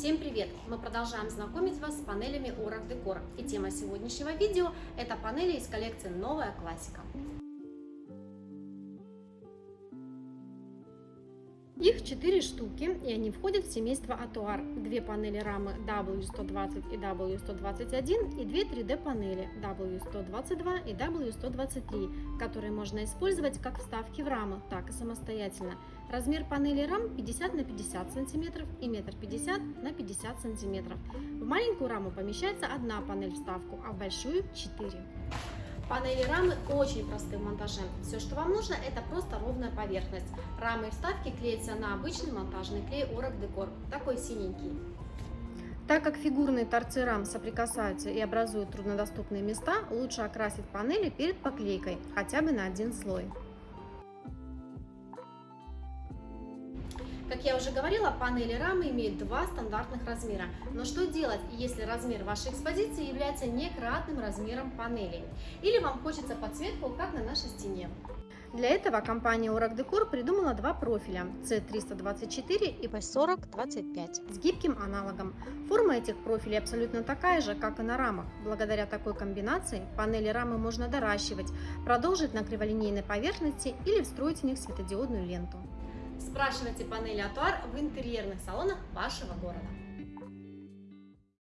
Всем привет! Мы продолжаем знакомить вас с панелями Orac Decor. И тема сегодняшнего видео – это панели из коллекции «Новая классика». Их 4 штуки, и они входят в семейство Atuar. Две панели рамы W120 и W121 и две 3D панели W122 и W123, которые можно использовать как вставки в рамы, так и самостоятельно. Размер панели рам 50 на 50 см и 1,50 на 50 см. В маленькую раму помещается одна панель вставку, а в большую 4. Панели рамы очень просты в монтаже. Все, что вам нужно, это просто ровная поверхность. Рамы и вставки клеятся на обычный монтажный клей Orac Decor, такой синенький. Так как фигурные торцы рам соприкасаются и образуют труднодоступные места, лучше окрасить панели перед поклейкой, хотя бы на один слой. Как я уже говорила, панели рамы имеют два стандартных размера. Но что делать, если размер вашей экспозиции является некратным размером панелей? Или вам хочется подсветку, как на нашей стене? Для этого компания Orac Decor придумала два профиля C324 и P4025 с гибким аналогом. Форма этих профилей абсолютно такая же, как и на рамах. Благодаря такой комбинации панели рамы можно доращивать, продолжить на криволинейной поверхности или встроить в них светодиодную ленту. Спрашивайте панели Атуар в интерьерных салонах вашего города.